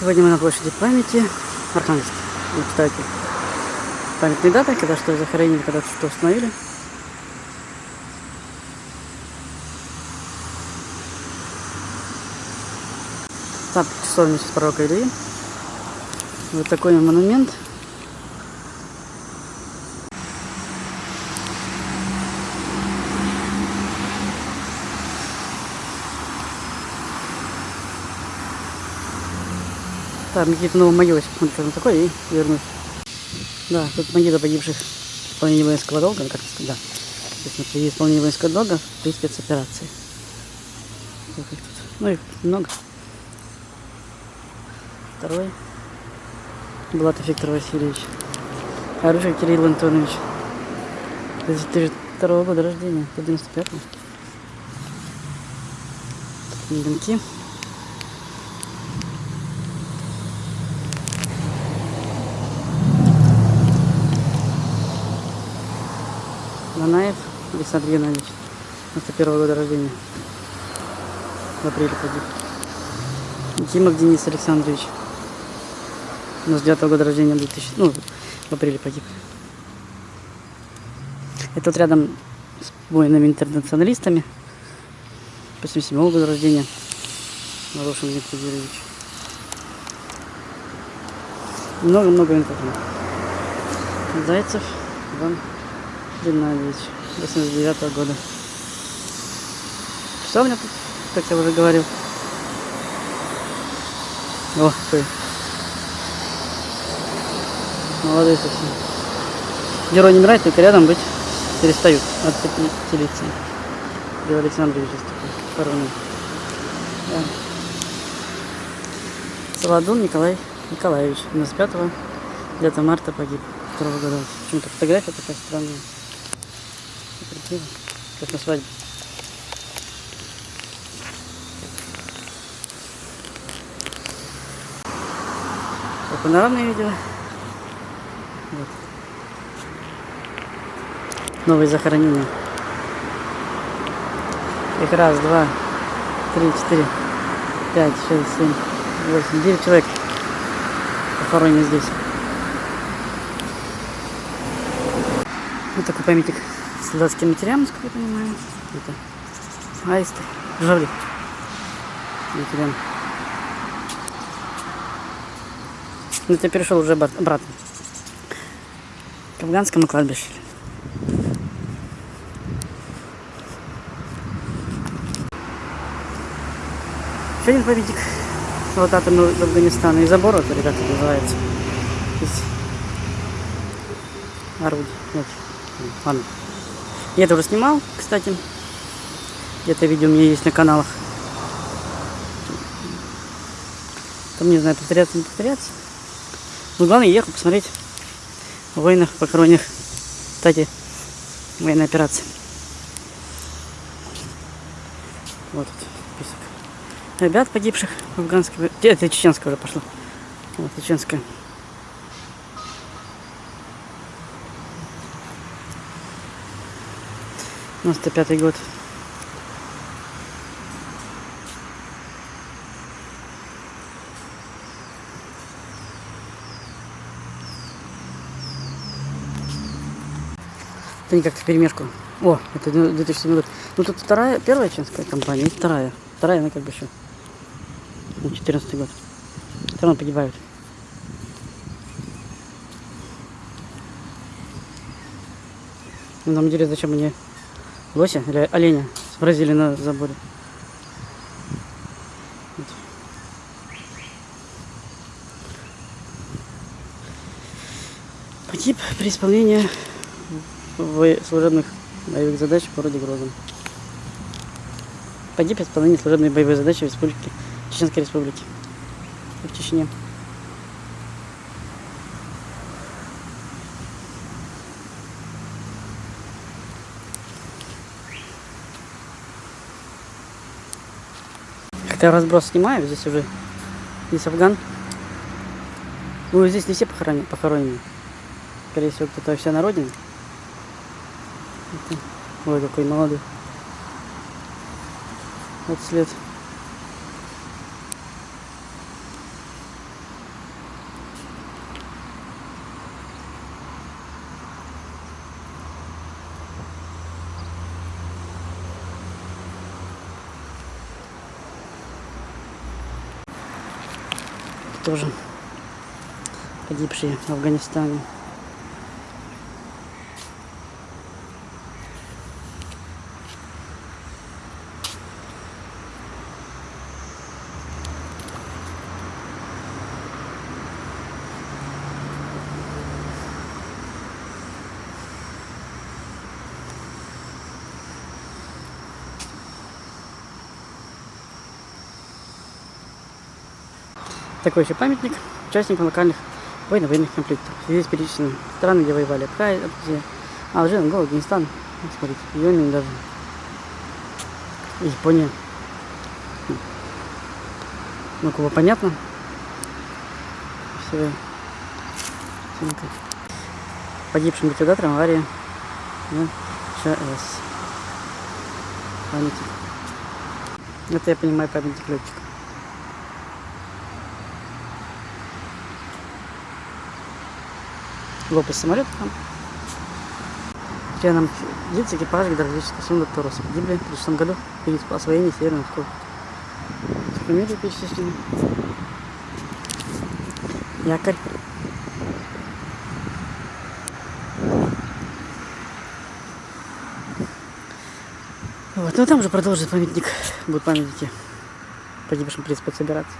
Сегодня мы на площади памяти Архангельск. Вот, кстати, памятные даты, когда что захоронили, когда что установили. Там часовня пророка Ильи. Вот такой монумент. Там новые могилы, сейчас посмотрю, там такое, и вернусь. Да, тут могила погибших в исполнении воинского долга, ну, как сказать, да. То есть, например, исполнение воинского долга при спецоперации. Ну, их много. Второй. Булатов Виктор Васильевич. Оружие Кирилл Антонович. 2002 года рождения, 95-го. Линки. Нанаев Александр Геннадьевич, 91 года рождения. В апреле погиб. Тимов Денис Александрович, 99 года рождения, 2000, ну, в апреле погиб. Это вот рядом с воинами-интернационалистами, 87 года рождения, Ворошин Юрьевич. Много-много интернет. Зайцев Иван Геннадьевич, 89 года. Что у меня тут, как я уже говорил? О, какой. Молодой совсем. Герой не умирает, только рядом быть перестают от пятилетия. Лев Александрович здесь такой. Да. Солодун Николай Николаевич, 95 9 марта погиб, 2 года. Почему-то фотография такая странная. Красиво. Как на свадьбе. Вот панорамное видео. Вот. Новые захоронения. Их раз, два, три, четыре, пять, шесть, семь, восемь, девять человек похоронены здесь. Вот такой памятник солдатским материалам, как я понимаю. Это аисты, жавли. Материал. Ну, ты перешел уже обратно. К афганскому кладбищу. Еще один памятник вот атомного Афганистана. И забор, вот, ребята, называется. Из орудий. Ладно. Я это уже снимал, кстати. Где-то видео у меня есть на каналах. Там не знаю, повторяться, не повторяться. Но главное, ехал посмотреть воинов похороненных, кстати, военной операции. Вот тут список. Ребят погибших в афганской... Это чеченская уже пошло. Вот, чеченская. 95 год. Это не как-то перемешку. О, это 2007 год. Ну тут вторая, первая чешская компания и вторая. Вторая, она как бы еще. Ну, 14 год. Все равно погибают. На самом деле, зачем они лося или оленя сбросили на заборе. Вот. Погиб при исполнении служебных боевых задач в городе Грозном. Погиб при исполнении служебной боевой задачи в Республике, Чеченской Республике, в Чечне. Как-то разброс снимаю, здесь уже здесь Афган. Ну, здесь не все похоронены. похоронены. Скорее всего, кто-то вся на родине. Ой, какой молодой. Вот след. Тоже погибшие в Афганистане. Такой еще памятник участникам локальных военно-военных конфликтов. Здесь перечислены страны, где воевали Абхазия, Алжир, Ангола, Афганистан. Смотрите, Йемен даже. Япония. Ну, кого понятно. Все. Погибшим ликвидатором аварии на ЧАЭС. Памятник. Это я понимаю памятник летчика. Лопасть самолета там. Членам лиц экипажа гидравлического судна Торос погибли в 2006 году при освоении Северного морского. Фамилии перечислены. Якорь. Вот, ну там же продолжит памятник, будут памятники погибшим при спецоперации.